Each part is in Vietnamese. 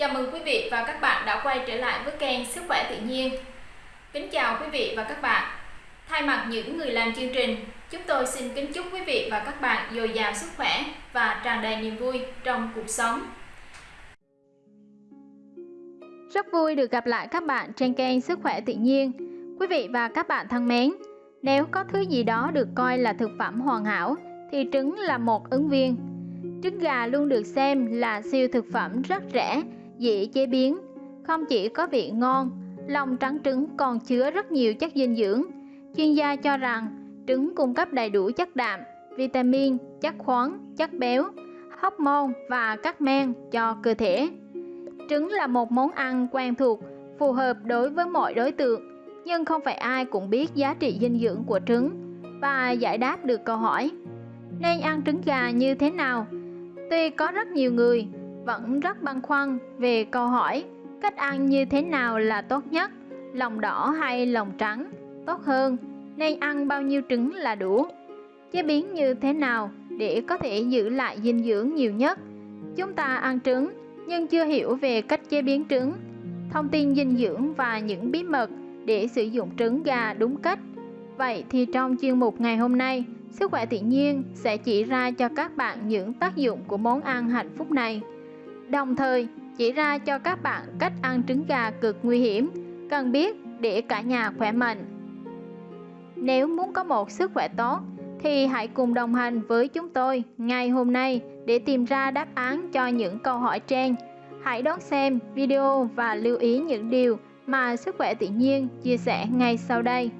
Chào mừng quý vị và các bạn đã quay trở lại với kênh Sức khỏe tự nhiên. Kính chào quý vị và các bạn. Thay mặt những người làm chương trình, chúng tôi xin kính chúc quý vị và các bạn dồi dào sức khỏe và tràn đầy niềm vui trong cuộc sống. Rất vui được gặp lại các bạn trên kênh Sức khỏe tự nhiên. Quý vị và các bạn thân mến, nếu có thứ gì đó được coi là thực phẩm hoàn hảo thì trứng là một ứng viên. Trứng gà luôn được xem là siêu thực phẩm rất rẻ dễ chế biến, không chỉ có vị ngon, lòng trắng trứng còn chứa rất nhiều chất dinh dưỡng. Chuyên gia cho rằng trứng cung cấp đầy đủ chất đạm, vitamin, chất khoáng, chất béo, hormone và các men cho cơ thể. Trứng là một món ăn quen thuộc, phù hợp đối với mọi đối tượng, nhưng không phải ai cũng biết giá trị dinh dưỡng của trứng và giải đáp được câu hỏi nên ăn trứng gà như thế nào. Tuy có rất nhiều người vẫn rất băn khoăn về câu hỏi cách ăn như thế nào là tốt nhất, lòng đỏ hay lòng trắng tốt hơn, nên ăn bao nhiêu trứng là đủ, chế biến như thế nào để có thể giữ lại dinh dưỡng nhiều nhất. Chúng ta ăn trứng nhưng chưa hiểu về cách chế biến trứng, thông tin dinh dưỡng và những bí mật để sử dụng trứng gà đúng cách. Vậy thì trong chuyên mục ngày hôm nay, Sức khỏe tự nhiên sẽ chỉ ra cho các bạn những tác dụng của món ăn hạnh phúc này đồng thời chỉ ra cho các bạn cách ăn trứng gà cực nguy hiểm, cần biết để cả nhà khỏe mạnh. Nếu muốn có một sức khỏe tốt, thì hãy cùng đồng hành với chúng tôi ngày hôm nay để tìm ra đáp án cho những câu hỏi trên. Hãy đón xem video và lưu ý những điều mà sức khỏe tự nhiên chia sẻ ngay sau đây.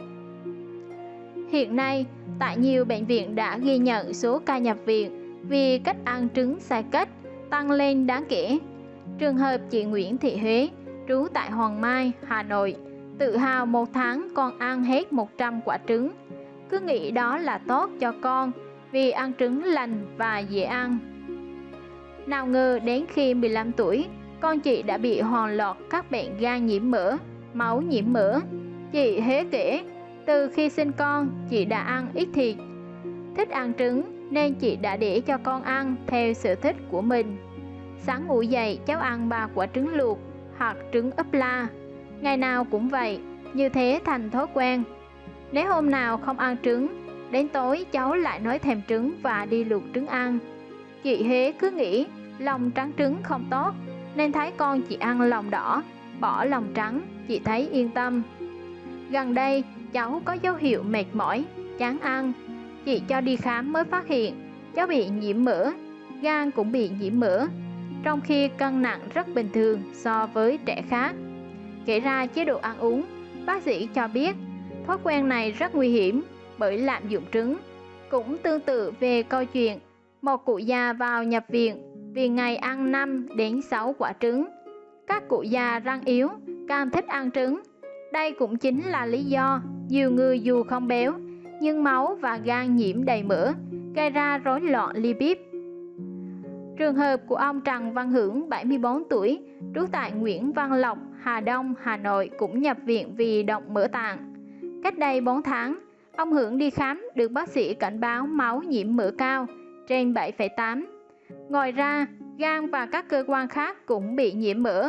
Hiện nay, tại nhiều bệnh viện đã ghi nhận số ca nhập viện vì cách ăn trứng sai cách tăng lên đáng kể. Trường hợp chị Nguyễn Thị Huế, trú tại Hoàng Mai, Hà Nội, tự hào một tháng con ăn hết 100 quả trứng. Cứ nghĩ đó là tốt cho con vì ăn trứng lành và dễ ăn. Nào ngờ đến khi 15 tuổi, con chị đã bị hoàn lọt các bệnh gan nhiễm mỡ, máu nhiễm mỡ. Chị Huế kể, từ khi sinh con, chị đã ăn ít thịt, thích ăn trứng nên chị đã để cho con ăn theo sở thích của mình. Sáng ngủ dậy cháu ăn ba quả trứng luộc hoặc trứng ấp la. Ngày nào cũng vậy, như thế thành thói quen. Nếu hôm nào không ăn trứng, đến tối cháu lại nói thèm trứng và đi luộc trứng ăn. Chị Huế cứ nghĩ lòng trắng trứng không tốt, nên thấy con chị ăn lòng đỏ, bỏ lòng trắng, chị thấy yên tâm. Gần đây, cháu có dấu hiệu mệt mỏi, chán ăn, Chị cho đi khám mới phát hiện cháu bị nhiễm mỡ, gan cũng bị nhiễm mỡ, trong khi cân nặng rất bình thường so với trẻ khác. Kể ra chế độ ăn uống, bác sĩ cho biết thói quen này rất nguy hiểm bởi lạm dụng trứng. Cũng tương tự về câu chuyện, một cụ già vào nhập viện vì ngày ăn 5 đến 6 quả trứng. Các cụ già răng yếu càng thích ăn trứng. Đây cũng chính là lý do nhiều người dù không béo nhưng máu và gan nhiễm đầy mỡ, gây ra rối loạn lipid. Trường hợp của ông Trần Văn Hưởng, 74 tuổi, trú tại Nguyễn Văn Lộc, Hà Đông, Hà Nội cũng nhập viện vì động mỡ tạng. Cách đây 4 tháng, ông Hưởng đi khám được bác sĩ cảnh báo máu nhiễm mỡ cao, trên 7,8. Ngoài ra, gan và các cơ quan khác cũng bị nhiễm mỡ.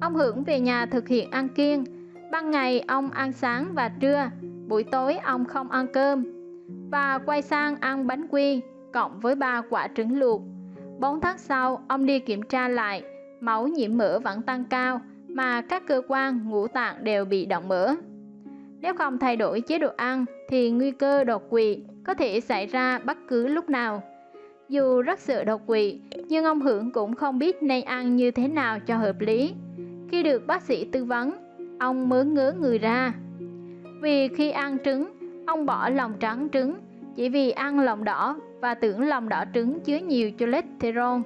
Ông Hưởng về nhà thực hiện ăn kiêng. Ban ngày ông ăn sáng và trưa, buổi tối ông không ăn cơm và quay sang ăn bánh quy cộng với ba quả trứng luộc. 4 tháng sau, ông đi kiểm tra lại, máu nhiễm mỡ vẫn tăng cao mà các cơ quan ngũ tạng đều bị động mỡ. Nếu không thay đổi chế độ ăn thì nguy cơ đột quỵ có thể xảy ra bất cứ lúc nào. Dù rất sợ đột quỵ, nhưng ông Hưởng cũng không biết nên ăn như thế nào cho hợp lý. Khi được bác sĩ tư vấn, ông mới ngớ người ra vì khi ăn trứng, ông bỏ lòng trắng trứng chỉ vì ăn lòng đỏ và tưởng lòng đỏ trứng chứa nhiều cholesterol.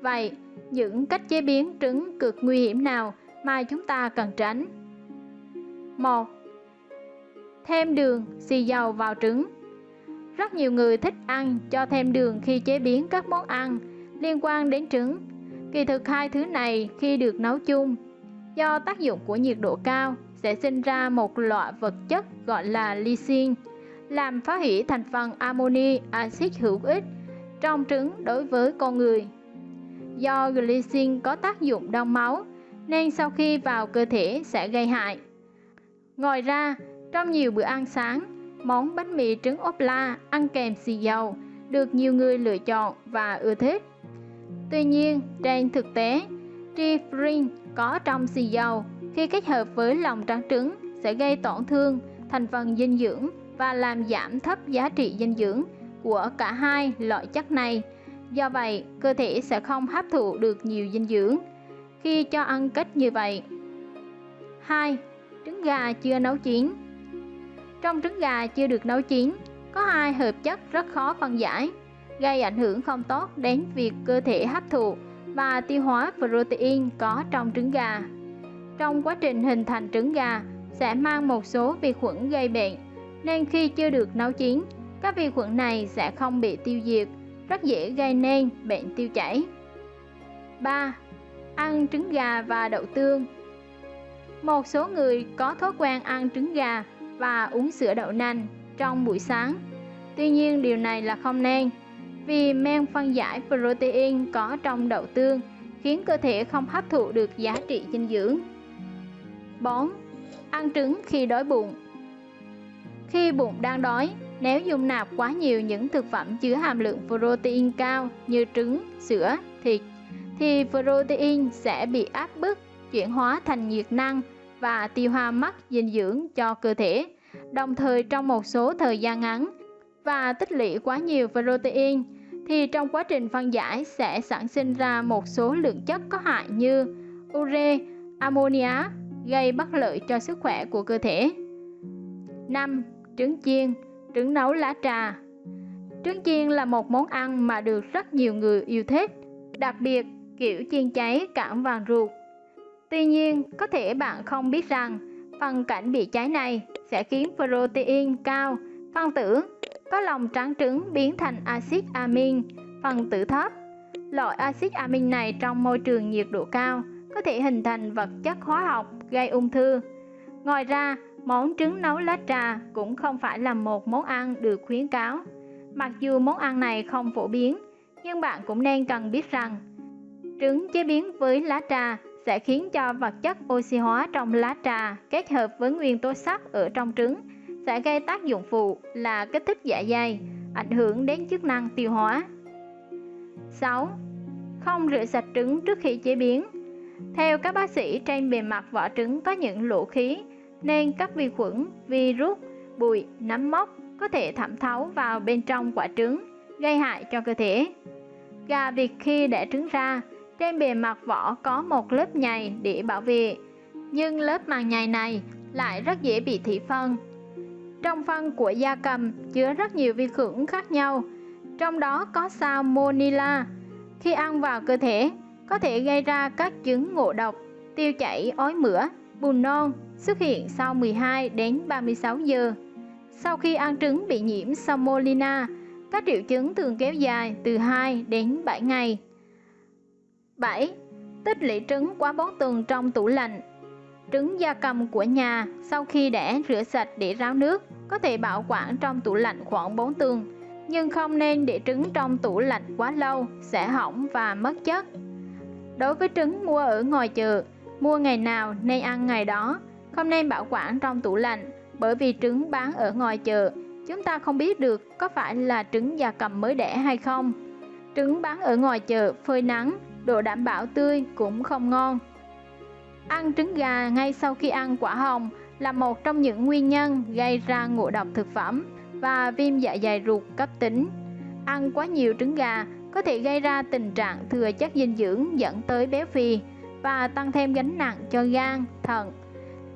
Vậy, những cách chế biến trứng cực nguy hiểm nào mà chúng ta cần tránh? 1. Thêm đường, xì dầu vào trứng Rất nhiều người thích ăn cho thêm đường khi chế biến các món ăn liên quan đến trứng. Kỳ thực hai thứ này khi được nấu chung, do tác dụng của nhiệt độ cao sẽ sinh ra một loại vật chất gọi là lysine, làm phá hủy thành phần amoni axit hữu ích trong trứng đối với con người. do glycine có tác dụng đông máu nên sau khi vào cơ thể sẽ gây hại. Ngoài ra, trong nhiều bữa ăn sáng, món bánh mì trứng ốp la ăn kèm xì dầu được nhiều người lựa chọn và ưa thích. Tuy nhiên, trên thực tế, trifrin có trong xì dầu khi kết hợp với lòng trắng trứng sẽ gây tổn thương thành phần dinh dưỡng và làm giảm thấp giá trị dinh dưỡng của cả hai loại chất này. Do vậy, cơ thể sẽ không hấp thụ được nhiều dinh dưỡng khi cho ăn kết như vậy. 2. Trứng gà chưa nấu chín Trong trứng gà chưa được nấu chín, có hai hợp chất rất khó phân giải, gây ảnh hưởng không tốt đến việc cơ thể hấp thụ và tiêu hóa protein có trong trứng gà. Trong quá trình hình thành trứng gà sẽ mang một số vi khuẩn gây bệnh, nên khi chưa được nấu chín, các vi khuẩn này sẽ không bị tiêu diệt, rất dễ gây nên bệnh tiêu chảy. 3. Ăn trứng gà và đậu tương Một số người có thói quen ăn trứng gà và uống sữa đậu nành trong buổi sáng. Tuy nhiên điều này là không nên vì men phân giải protein có trong đậu tương khiến cơ thể không hấp thụ được giá trị dinh dưỡng bón Ăn trứng khi đói bụng Khi bụng đang đói, nếu dung nạp quá nhiều những thực phẩm chứa hàm lượng protein cao như trứng, sữa, thịt, thì protein sẽ bị áp bức, chuyển hóa thành nhiệt năng và tiêu hao mất dinh dưỡng cho cơ thể. Đồng thời trong một số thời gian ngắn và tích lũy quá nhiều protein thì trong quá trình phân giải sẽ sản sinh ra một số lượng chất có hại như ure, ammonia gây bất lợi cho sức khỏe của cơ thể. 5. Trứng chiên, trứng nấu lá trà Trứng chiên là một món ăn mà được rất nhiều người yêu thích, đặc biệt kiểu chiên cháy cảm vàng ruột. Tuy nhiên, có thể bạn không biết rằng phần cảnh bị cháy này sẽ khiến protein cao, phân tử có lòng trắng trứng biến thành axit amin, phân tử thấp. Loại axit amin này trong môi trường nhiệt độ cao có thể hình thành vật chất hóa học gây ung thư. Ngoài ra, món trứng nấu lá trà cũng không phải là một món ăn được khuyến cáo. Mặc dù món ăn này không phổ biến, nhưng bạn cũng nên cần biết rằng trứng chế biến với lá trà sẽ khiến cho vật chất oxy hóa trong lá trà kết hợp với nguyên tố sắt ở trong trứng sẽ gây tác dụng phụ là kích thích dạ dày, ảnh hưởng đến chức năng tiêu hóa. 6. Không rửa sạch trứng trước khi chế biến theo các bác sĩ, trên bề mặt vỏ trứng có những lỗ khí, nên các vi khuẩn, virus, bụi, nấm mốc có thể thẩm thấu vào bên trong quả trứng, gây hại cho cơ thể. Gà vịt khi đẻ trứng ra, trên bề mặt vỏ có một lớp nhầy để bảo vệ, nhưng lớp màng nhầy này lại rất dễ bị thị phân trong phân của gia cầm chứa rất nhiều vi khuẩn khác nhau, trong đó có Salmonella. Khi ăn vào cơ thể, có thể gây ra các chứng ngộ độc, tiêu chảy, ói mửa, buồn nôn xuất hiện sau 12 đến 36 giờ. Sau khi ăn trứng bị nhiễm Salmonella, các triệu chứng thường kéo dài từ 2 đến 7 ngày. 7. Tích lũy trứng quá 4 tuần trong tủ lạnh Trứng da cầm của nhà sau khi đẻ rửa sạch để ráo nước có thể bảo quản trong tủ lạnh khoảng 4 tuần, nhưng không nên để trứng trong tủ lạnh quá lâu sẽ hỏng và mất chất. Đối với trứng mua ở ngoài chợ, mua ngày nào nên ăn ngày đó, không nên bảo quản trong tủ lạnh bởi vì trứng bán ở ngoài chợ, chúng ta không biết được có phải là trứng gia cầm mới đẻ hay không. Trứng bán ở ngoài chợ phơi nắng, độ đảm bảo tươi cũng không ngon Ăn trứng gà ngay sau khi ăn quả hồng là một trong những nguyên nhân gây ra ngộ độc thực phẩm và viêm dạ dày ruột cấp tính. Ăn quá nhiều trứng gà có thể gây ra tình trạng thừa chất dinh dưỡng dẫn tới béo phì và tăng thêm gánh nặng cho gan, thận.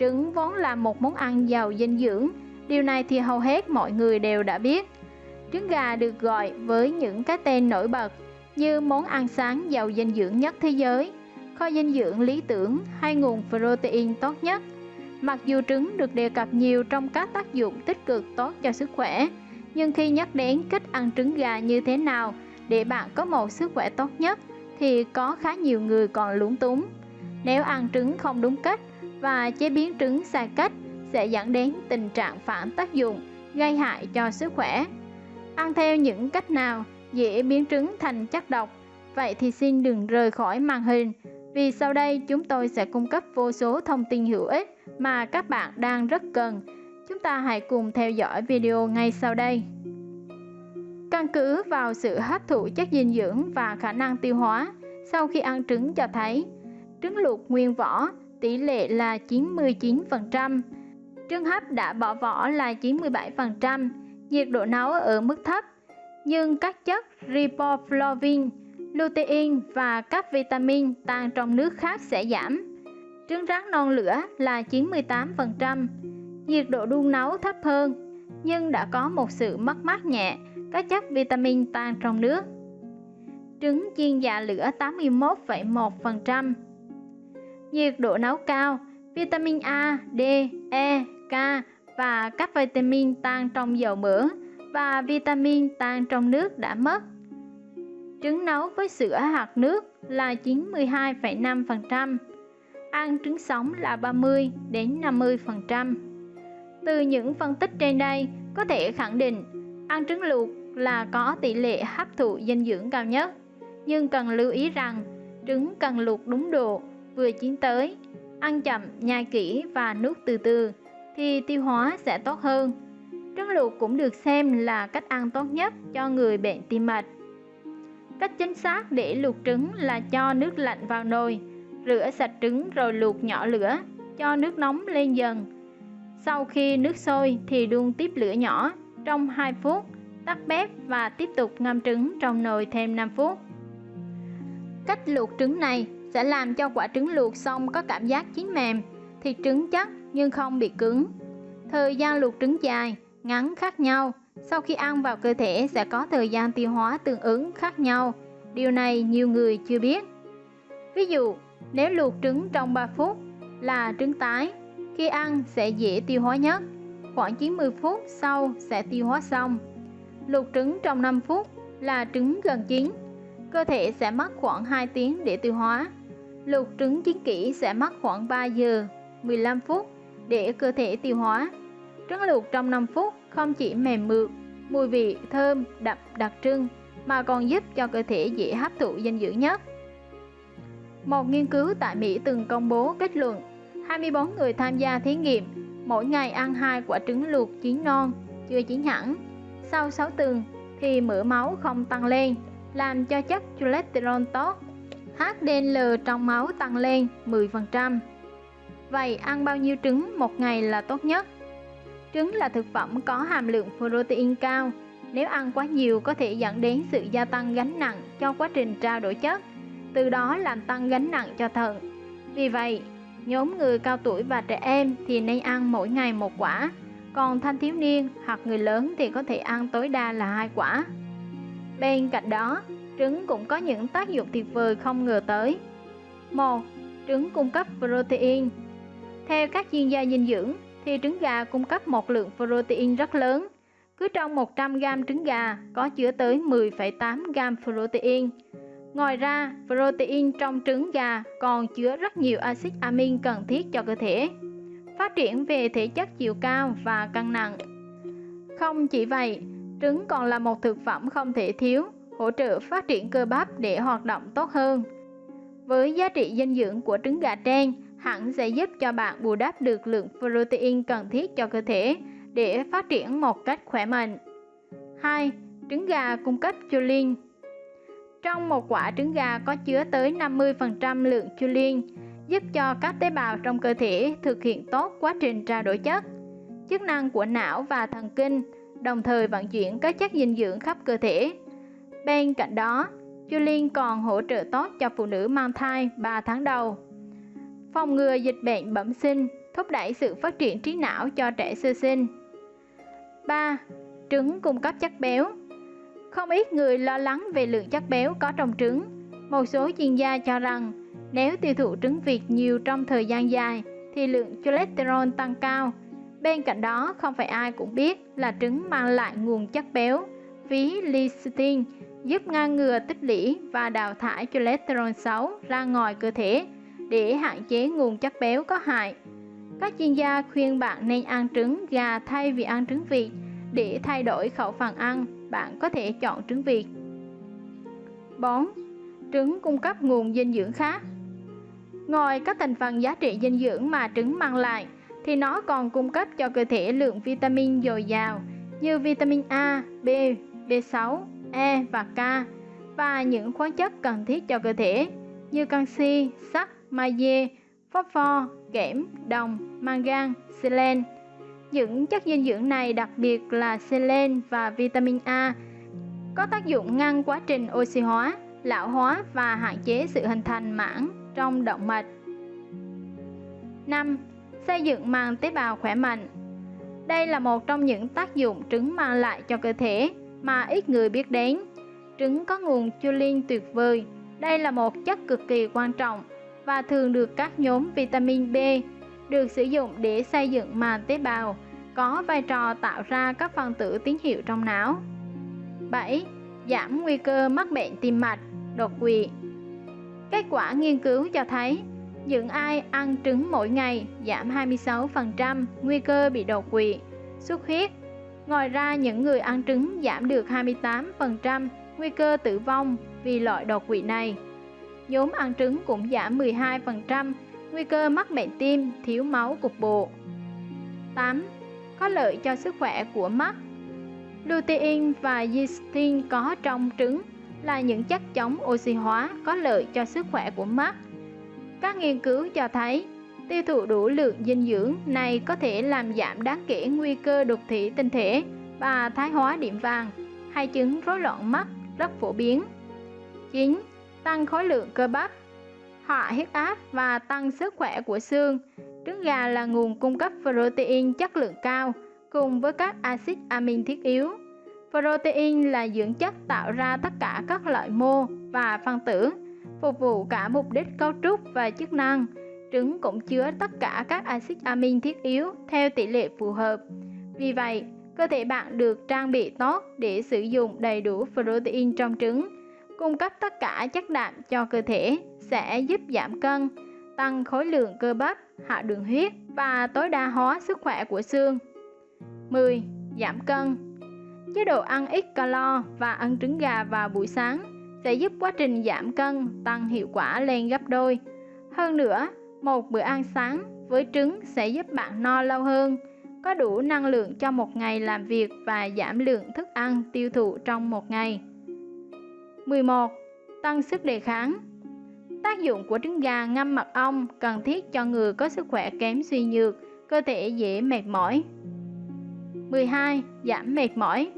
Trứng vốn là một món ăn giàu dinh dưỡng, điều này thì hầu hết mọi người đều đã biết. Trứng gà được gọi với những cái tên nổi bật như món ăn sáng giàu dinh dưỡng nhất thế giới kho dinh dưỡng lý tưởng hay nguồn protein tốt nhất. Mặc dù trứng được đề cập nhiều trong các tác dụng tích cực tốt cho sức khỏe, nhưng khi nhắc đến cách ăn trứng gà như thế nào để bạn có một sức khỏe tốt nhất thì có khá nhiều người còn lúng túng. Nếu ăn trứng không đúng cách và chế biến trứng sai cách sẽ dẫn đến tình trạng phản tác dụng, gây hại cho sức khỏe. Ăn theo những cách nào dễ biến trứng thành chất độc Vậy thì xin đừng rời khỏi màn hình vì sau đây chúng tôi sẽ cung cấp vô số thông tin hữu ích mà các bạn đang rất cần. Chúng ta hãy cùng theo dõi video ngay sau đây. Căn cứ vào sự hấp thụ chất dinh dưỡng và khả năng tiêu hóa sau khi ăn trứng cho thấy trứng luộc nguyên vỏ tỷ lệ là 99%, trứng hấp đã bỏ vỏ là 97%, nhiệt độ nấu ở mức thấp, nhưng các chất riboflavin, lutein và các vitamin tan trong nước khác sẽ giảm. Trứng rán non lửa là 98%, nhiệt độ đun nấu thấp hơn, nhưng đã có một sự mất mát nhẹ các chất vitamin tan trong nước. Trứng chiên dạ lửa 81,1%. Nhiệt độ nấu cao, vitamin A, D, E, K và các vitamin tan trong dầu mỡ và vitamin tan trong nước đã mất. Trứng nấu với sữa hạt nước là 92,5%. Ăn trứng sống là 30 đến 50%. Từ những phân tích trên đây, có thể khẳng định ăn trứng luộc là có tỷ lệ hấp thụ dinh dưỡng cao nhất. Nhưng cần lưu ý rằng trứng cần luộc đúng độ, vừa chín tới, ăn chậm, nhai kỹ và nuốt từ từ thì tiêu hóa sẽ tốt hơn. Trứng luộc cũng được xem là cách ăn tốt nhất cho người bệnh tim mạch. Cách chính xác để luộc trứng là cho nước lạnh vào nồi, rửa sạch trứng rồi luộc nhỏ lửa, cho nước nóng lên dần. Sau khi nước sôi thì đun tiếp lửa nhỏ trong 2 phút tắt bếp và tiếp tục ngâm trứng trong nồi thêm 5 phút. Cách luộc trứng này sẽ làm cho quả trứng luộc xong có cảm giác chín mềm, thịt trứng chắc nhưng không bị cứng. Thời gian luộc trứng dài, ngắn khác nhau, sau khi ăn vào cơ thể sẽ có thời gian tiêu hóa tương ứng khác nhau. Điều này nhiều người chưa biết. Ví dụ, nếu luộc trứng trong 3 phút là trứng tái, khi ăn sẽ dễ tiêu hóa nhất. Khoảng 90 phút sau sẽ tiêu hóa xong luộc trứng trong 5 phút là trứng gần chín. Cơ thể sẽ mất khoảng 2 tiếng để tiêu hóa. Luộc trứng chín kỹ sẽ mất khoảng 3 giờ 15 phút để cơ thể tiêu hóa. Trứng luộc trong 5 phút không chỉ mềm mượt, mùi vị thơm, đậm đặc trưng, mà còn giúp cho cơ thể dễ hấp thụ dinh dưỡng nhất. Một nghiên cứu tại Mỹ từng công bố kết luận 24 người tham gia thí nghiệm mỗi ngày ăn hai quả trứng luộc chín non, chưa chín hẳn sau 6 tuần thì mỡ máu không tăng lên, làm cho chất cholesterol tốt. HDL trong máu tăng lên 10%. Vậy ăn bao nhiêu trứng một ngày là tốt nhất? Trứng là thực phẩm có hàm lượng protein cao. Nếu ăn quá nhiều có thể dẫn đến sự gia tăng gánh nặng cho quá trình trao đổi chất, từ đó làm tăng gánh nặng cho thận. Vì vậy, nhóm người cao tuổi và trẻ em thì nên ăn mỗi ngày một quả còn thanh thiếu niên hoặc người lớn thì có thể ăn tối đa là hai quả. Bên cạnh đó, trứng cũng có những tác dụng tuyệt vời không ngờ tới. 1. Trứng cung cấp protein Theo các chuyên gia dinh dưỡng, thì trứng gà cung cấp một lượng protein rất lớn. Cứ trong 100 g trứng gà có chứa tới 10,8 g protein. Ngoài ra, protein trong trứng gà còn chứa rất nhiều axit amin cần thiết cho cơ thể phát triển về thể chất chiều cao và cân nặng. Không chỉ vậy, trứng còn là một thực phẩm không thể thiếu, hỗ trợ phát triển cơ bắp để hoạt động tốt hơn. Với giá trị dinh dưỡng của trứng gà đen, hẳn sẽ giúp cho bạn bù đắp được lượng protein cần thiết cho cơ thể để phát triển một cách khỏe mạnh. 2. Trứng gà cung cấp choline Trong một quả trứng gà có chứa tới 50% lượng choline, giúp cho các tế bào trong cơ thể thực hiện tốt quá trình trao đổi chất, chức năng của não và thần kinh, đồng thời vận chuyển các chất dinh dưỡng khắp cơ thể. Bên cạnh đó, Choline còn hỗ trợ tốt cho phụ nữ mang thai 3 tháng đầu. Phòng ngừa dịch bệnh bẩm sinh, thúc đẩy sự phát triển trí não cho trẻ sơ sinh. 3. Trứng cung cấp chất béo Không ít người lo lắng về lượng chất béo có trong trứng. Một số chuyên gia cho rằng nếu tiêu thụ trứng vịt nhiều trong thời gian dài thì lượng cholesterol tăng cao. Bên cạnh đó, không phải ai cũng biết là trứng mang lại nguồn chất béo, phí lecithin, giúp ngăn ngừa tích lũy và đào thải cholesterol xấu ra ngoài cơ thể để hạn chế nguồn chất béo có hại. Các chuyên gia khuyên bạn nên ăn trứng gà thay vì ăn trứng vịt. Để thay đổi khẩu phần ăn, bạn có thể chọn trứng vịt. 4 trứng cung cấp nguồn dinh dưỡng khác. Ngoài các thành phần giá trị dinh dưỡng mà trứng mang lại, thì nó còn cung cấp cho cơ thể lượng vitamin dồi dào như vitamin A, B, B6, E và K và những khoáng chất cần thiết cho cơ thể như canxi, sắt, magie, phosphor, kẽm, đồng, mangan, selen. Những chất dinh dưỡng này đặc biệt là selen và vitamin A có tác dụng ngăn quá trình oxy hóa, lão hóa và hạn chế sự hình thành mảng trong động mạch. 5. Xây dựng màng tế bào khỏe mạnh Đây là một trong những tác dụng trứng mang lại cho cơ thể mà ít người biết đến. Trứng có nguồn choline tuyệt vời. Đây là một chất cực kỳ quan trọng và thường được các nhóm vitamin B được sử dụng để xây dựng màng tế bào, có vai trò tạo ra các phân tử tín hiệu trong não. 7. Giảm nguy cơ mắc bệnh tim mạch, đột quỵ. Kết quả nghiên cứu cho thấy, những ai ăn trứng mỗi ngày giảm 26% nguy cơ bị đột quỵ, xuất huyết. Ngoài ra, những người ăn trứng giảm được 28% nguy cơ tử vong vì loại đột quỵ này. Nhóm ăn trứng cũng giảm 12% nguy cơ mắc bệnh tim, thiếu máu cục bộ. 8. Có lợi cho sức khỏe của mắt Lutein và glycine có trong trứng là những chất chống oxy hóa có lợi cho sức khỏe của mắt. Các nghiên cứu cho thấy, tiêu thụ đủ lượng dinh dưỡng này có thể làm giảm đáng kể nguy cơ đục thủy tinh thể và thái hóa điểm vàng hay chứng rối loạn mắt rất phổ biến. 9. Tăng khối lượng cơ bắp, Hạ huyết áp và tăng sức khỏe của xương, Trứng gà là nguồn cung cấp protein chất lượng cao cùng với các axit amin thiết yếu. Protein là dưỡng chất tạo ra tất cả các loại mô và phân tử, phục vụ cả mục đích cấu trúc và chức năng. Trứng cũng chứa tất cả các axit amin thiết yếu theo tỷ lệ phù hợp. Vì vậy, cơ thể bạn được trang bị tốt để sử dụng đầy đủ protein trong trứng, cung cấp tất cả chất đạm cho cơ thể sẽ giúp giảm cân, tăng khối lượng cơ bắp, hạ đường huyết và tối đa hóa sức khỏe của xương. 10. Giảm cân Chế độ ăn ít calo và ăn trứng gà vào buổi sáng sẽ giúp quá trình giảm cân tăng hiệu quả lên gấp đôi. Hơn nữa, một bữa ăn sáng với trứng sẽ giúp bạn no lâu hơn, có đủ năng lượng cho một ngày làm việc và giảm lượng thức ăn tiêu thụ trong một ngày. 11. Tăng sức đề kháng Tác dụng của trứng gà ngâm mật ong cần thiết cho người có sức khỏe kém suy nhược, cơ thể dễ mệt mỏi, 12. Giảm mệt mỏi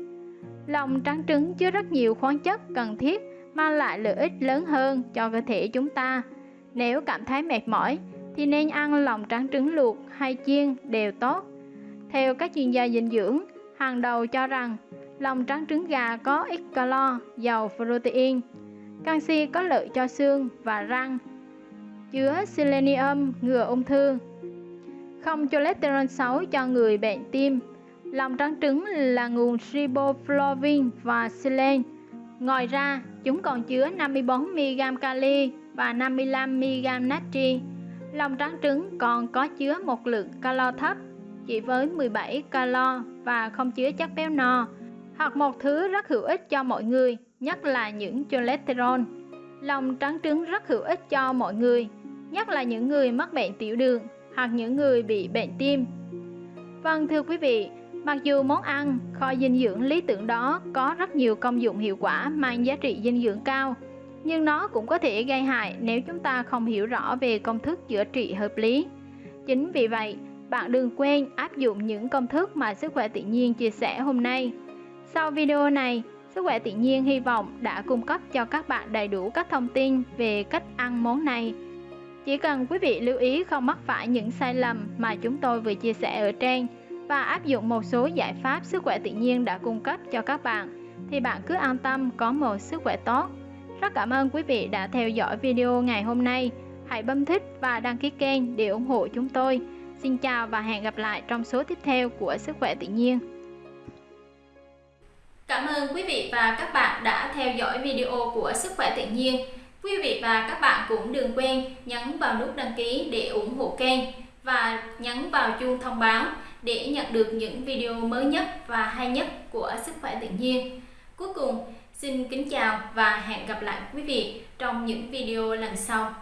Lòng trắng trứng chứa rất nhiều khoáng chất cần thiết mang lại lợi ích lớn hơn cho cơ thể chúng ta. Nếu cảm thấy mệt mỏi thì nên ăn lòng trắng trứng luộc hay chiên đều tốt. Theo các chuyên gia dinh dưỡng, hàng đầu cho rằng lòng trắng trứng gà có ít calo, giàu protein, canxi có lợi cho xương và răng, chứa selenium ngừa ung thư, không cholesterol xấu cho người bệnh tim Lòng trắng trứng là nguồn riboflavin và selen. Ngoài ra, chúng còn chứa 54mg kali và 55mg natri. Lòng trắng trứng còn có chứa một lượng calo thấp, chỉ với 17 calo và không chứa chất béo no, hoặc một thứ rất hữu ích cho mọi người, nhất là những cholesterol. Lòng trắng trứng rất hữu ích cho mọi người, nhất là những người mắc bệnh tiểu đường hoặc những người bị bệnh tim. Vâng thưa quý vị, Mặc dù món ăn, kho dinh dưỡng lý tưởng đó có rất nhiều công dụng hiệu quả mang giá trị dinh dưỡng cao, nhưng nó cũng có thể gây hại nếu chúng ta không hiểu rõ về công thức chữa trị hợp lý. Chính vì vậy, bạn đừng quên áp dụng những công thức mà Sức khỏe tự nhiên chia sẻ hôm nay. Sau video này, Sức khỏe tự nhiên hy vọng đã cung cấp cho các bạn đầy đủ các thông tin về cách ăn món này. Chỉ cần quý vị lưu ý không mắc phải những sai lầm mà chúng tôi vừa chia sẻ ở trên, và áp dụng một số giải pháp sức khỏe tự nhiên đã cung cấp cho các bạn thì bạn cứ an tâm, có một sức khỏe tốt. Rất cảm ơn quý vị đã theo dõi video ngày hôm nay. Hãy bấm thích và đăng ký kênh để ủng hộ chúng tôi. Xin chào và hẹn gặp lại trong số tiếp theo của Sức khỏe tự nhiên. Cảm ơn quý vị và các bạn đã theo dõi video của Sức khỏe tự nhiên. Quý vị và các bạn cũng đừng quên nhấn vào nút đăng ký để ủng hộ kênh và nhấn vào chuông thông báo để nhận được những video mới nhất và hay nhất của sức khỏe tự nhiên. Cuối cùng, xin kính chào và hẹn gặp lại quý vị trong những video lần sau.